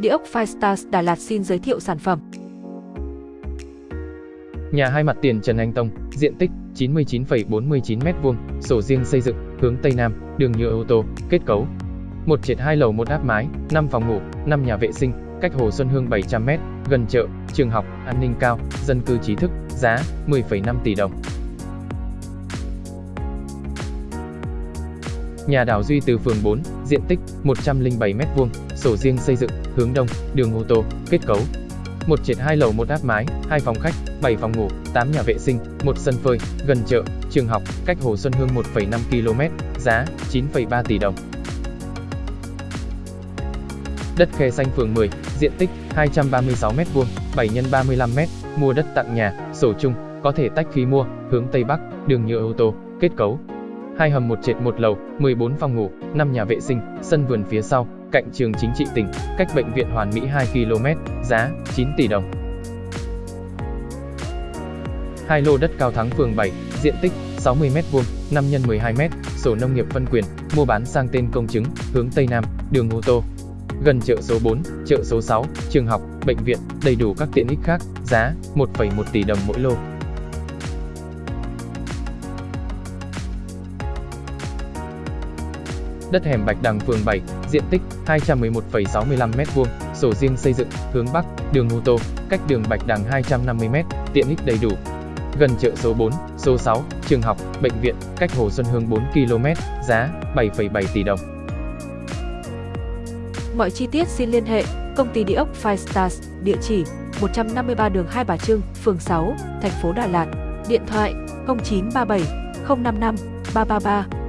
Địa ốc Firestars Đà Lạt xin giới thiệu sản phẩm. Nhà hai mặt tiền Trần Anh Tông, diện tích 99,49m2, sổ riêng xây dựng, hướng Tây Nam, đường nhựa ô tô, kết cấu. Một trệt hai lầu một áp mái, 5 phòng ngủ, 5 nhà vệ sinh, cách Hồ Xuân Hương 700m, gần chợ, trường học, an ninh cao, dân cư trí thức, giá 10,5 tỷ đồng. Nhà đảo Duy từ phường 4, diện tích 107m2, sổ riêng xây dựng, hướng đông, đường ô tô, kết cấu. Một trệt hai lầu một áp mái, hai phòng khách, 7 phòng ngủ, 8 nhà vệ sinh, một sân phơi, gần chợ, trường học, cách Hồ Xuân Hương 1,5 km, giá 9,3 tỷ đồng. Đất khe xanh phường 10, diện tích 236m2, 7 x 35m, mua đất tặng nhà, sổ chung, có thể tách khi mua, hướng Tây Bắc, đường nhựa ô tô, kết cấu. Hai hầm một trệt một lầu, 14 phòng ngủ, 5 nhà vệ sinh, sân vườn phía sau, cạnh trường chính trị tỉnh, cách bệnh viện Hoàn Mỹ 2 km, giá 9 tỷ đồng. Hai lô đất cao thắng phường 7, diện tích 60m2, 5 x 12m, sổ nông nghiệp phân quyền, mua bán sang tên công chứng, hướng Tây Nam, đường ô tô. Gần chợ số 4, chợ số 6, trường học, bệnh viện, đầy đủ các tiện ích khác, giá 1,1 tỷ đồng mỗi lô. Đất hẻm Bạch Đằng phường 7, diện tích 211,65m2, sổ riêng xây dựng, hướng Bắc, đường ô tô, cách đường Bạch Đằng 250m, tiện ích đầy đủ. Gần chợ số 4, số 6, trường học, bệnh viện, cách Hồ Xuân Hương 4 km, giá 7,7 tỷ đồng. Mọi chi tiết xin liên hệ công ty địa ốc Five Stars, địa chỉ 153 đường Hai Bà Trưng, phường 6, thành phố Đà Lạt, điện thoại 0937 055 333